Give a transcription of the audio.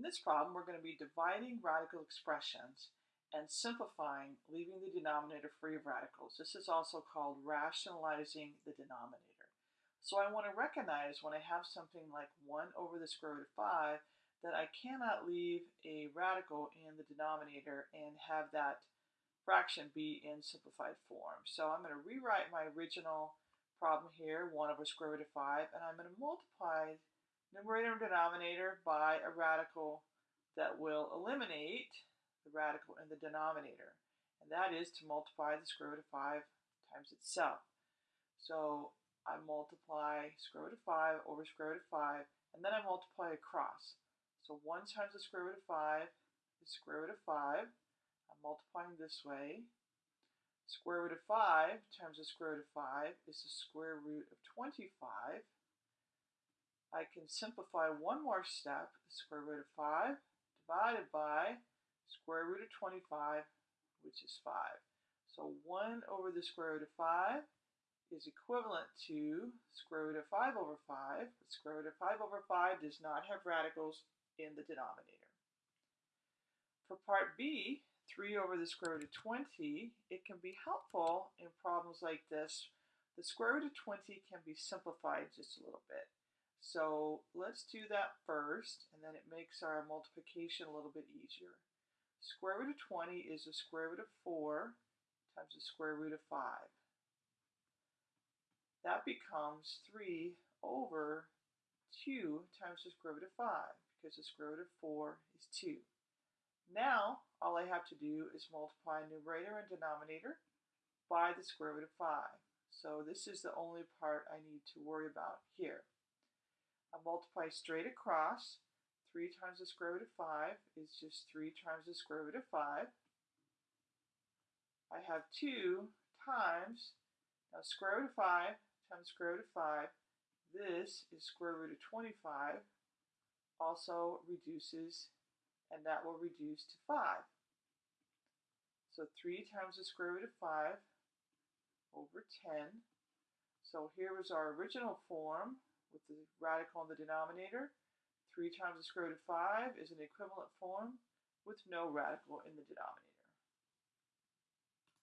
In this problem, we're going to be dividing radical expressions and simplifying, leaving the denominator free of radicals. This is also called rationalizing the denominator. So I want to recognize when I have something like 1 over the square root of 5 that I cannot leave a radical in the denominator and have that fraction be in simplified form. So I'm going to rewrite my original problem here, 1 over square root of 5, and I'm going to multiply numerator and denominator by a radical that will eliminate the radical in the denominator. And that is to multiply the square root of 5 times itself. So I multiply square root of 5 over square root of 5, and then I multiply across. So 1 times the square root of 5 is square root of 5. I'm multiplying this way. Square root of 5 times the square root of 5 is the square root of 25. I can simplify one more step, the square root of 5 divided by square root of 25, which is 5. So 1 over the square root of 5 is equivalent to square root of 5 over 5. The square root of 5 over 5 does not have radicals in the denominator. For part B, 3 over the square root of 20, it can be helpful in problems like this. The square root of 20 can be simplified just a little bit. So let's do that first, and then it makes our multiplication a little bit easier. Square root of 20 is the square root of 4 times the square root of 5. That becomes 3 over 2 times the square root of 5, because the square root of 4 is 2. Now, all I have to do is multiply numerator and denominator by the square root of 5. So this is the only part I need to worry about here. Multiply straight across. 3 times the square root of 5 is just 3 times the square root of 5. I have 2 times, now square root of 5 times square root of 5. This is square root of 25. Also reduces, and that will reduce to 5. So 3 times the square root of 5 over 10. So here was our original form with the radical in the denominator. 3 times the square root of 5 is an equivalent form with no radical in the denominator.